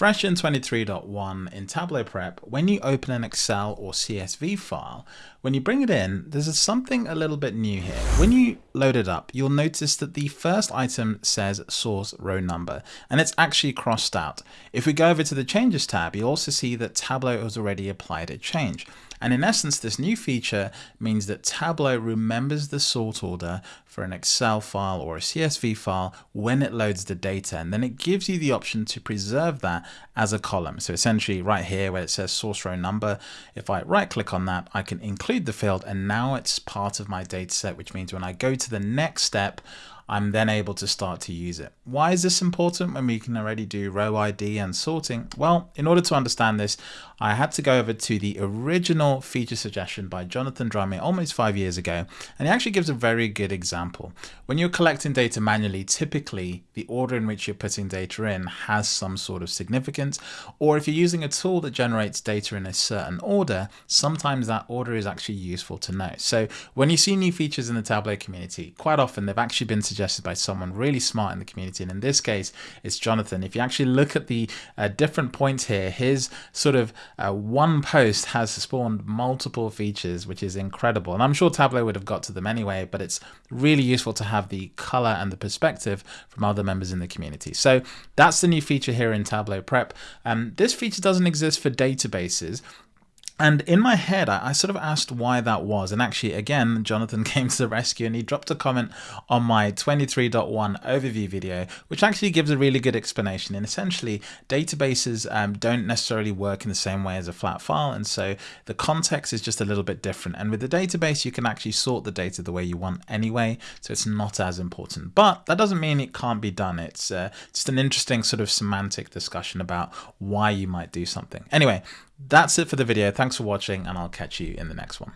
Fresh in 23.1 in Tableau Prep, when you open an Excel or CSV file, when you bring it in, there's something a little bit new here. When you load it up, you'll notice that the first item says source row number, and it's actually crossed out. If we go over to the Changes tab, you'll also see that Tableau has already applied a change. And in essence, this new feature means that Tableau remembers the sort order for an Excel file or a CSV file when it loads the data. And then it gives you the option to preserve that as a column. So essentially right here where it says source row number, if I right click on that, I can include the field and now it's part of my data set, which means when I go to the next step, I'm then able to start to use it. Why is this important when we can already do row ID and sorting? Well, in order to understand this, I had to go over to the original feature suggestion by Jonathan Drummey almost five years ago, and he actually gives a very good example. When you're collecting data manually, typically the order in which you're putting data in has some sort of significance, or if you're using a tool that generates data in a certain order, sometimes that order is actually useful to know. So when you see new features in the Tableau community, quite often they've actually been suggested suggested by someone really smart in the community. And in this case, it's Jonathan. If you actually look at the uh, different points here, his sort of uh, one post has spawned multiple features, which is incredible. And I'm sure Tableau would have got to them anyway, but it's really useful to have the color and the perspective from other members in the community. So that's the new feature here in Tableau Prep. Um, this feature doesn't exist for databases. And in my head, I, sort of asked why that was. And actually, again, Jonathan came to the rescue and he dropped a comment on my 23.1 overview video, which actually gives a really good explanation. And essentially, databases um, don't necessarily work in the same way as a flat file. And so the context is just a little bit different. And with the database, you can actually sort the data the way you want anyway. So it's not as important. But that doesn't mean it can't be done. It's uh, just an interesting sort of semantic discussion about why you might do something. Anyway, that's it for the video. Thanks for watching and I'll catch you in the next one.